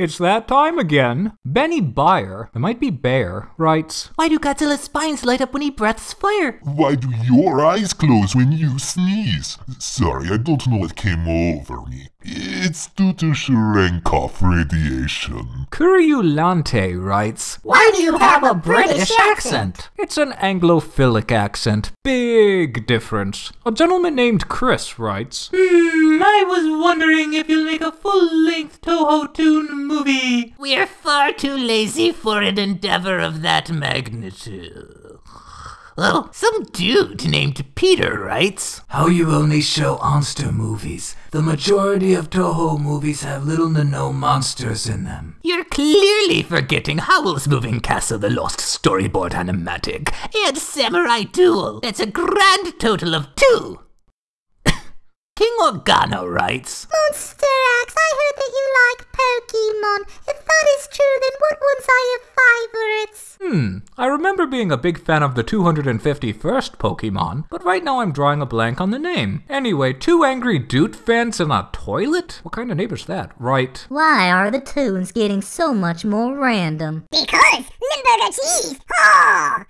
It's that time again. Benny Bayer, it might be Bear, writes, Why do Godzilla's spines light up when he breathes fire? Why do your eyes close when you sneeze? Sorry, I don't know what came over me. It's due to Cherenkov radiation. Curiulante writes, Why do you have a British accent? It's an Anglophilic accent. Big difference. A gentleman named Chris writes, Hmm, I was wondering if you'll make a full-length Toho Toon movie. We're far too lazy for an endeavor of that magnitude. Well, some dude named Peter writes, How you only show monster movies. The majority of Toho movies have little to no monsters in them. You're clearly forgetting Howl's Moving Castle, the Lost Storyboard Animatic, and Samurai Duel. That's a grand total of two. King Organo writes, Monster X, I heard that you like Pokemon. If that is true, then what ones are your favorites? Hmm, I remember being a big fan of the 251st Pokemon, but right now I'm drawing a blank on the name. Anyway, two angry dude fans in a toilet? What kind of neighbor's that? Right. Why are the tunes getting so much more random? Because Limburger cheese! Oh!